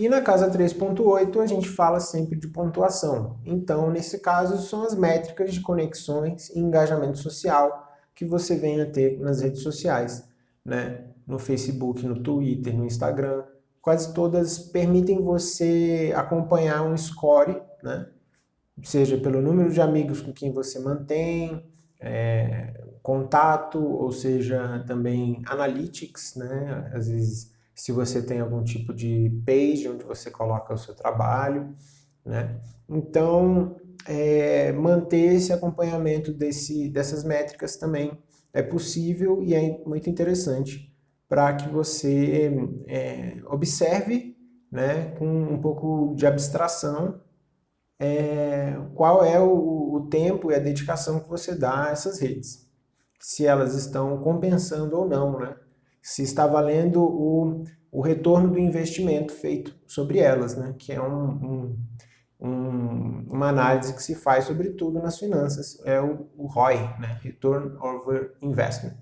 E na casa 3.8 a gente fala sempre de pontuação. Então, nesse caso, são as métricas de conexões e engajamento social que você venha ter nas redes sociais, né? no Facebook, no Twitter, no Instagram. Quase todas permitem você acompanhar um score, né? seja pelo número de amigos com quem você mantém, é, contato, ou seja, também analytics, né? às vezes se você tem algum tipo de page onde você coloca o seu trabalho, né? Então, é, manter esse acompanhamento desse, dessas métricas também é possível e é muito interessante para que você é, observe né, com um pouco de abstração é, qual é o, o tempo e a dedicação que você dá a essas redes. Se elas estão compensando ou não, né? Se está valendo o, o retorno do investimento feito sobre elas, né? que é um, um, um, uma análise que se faz sobre tudo nas finanças, é o, o ROI, né? Return Over Investment.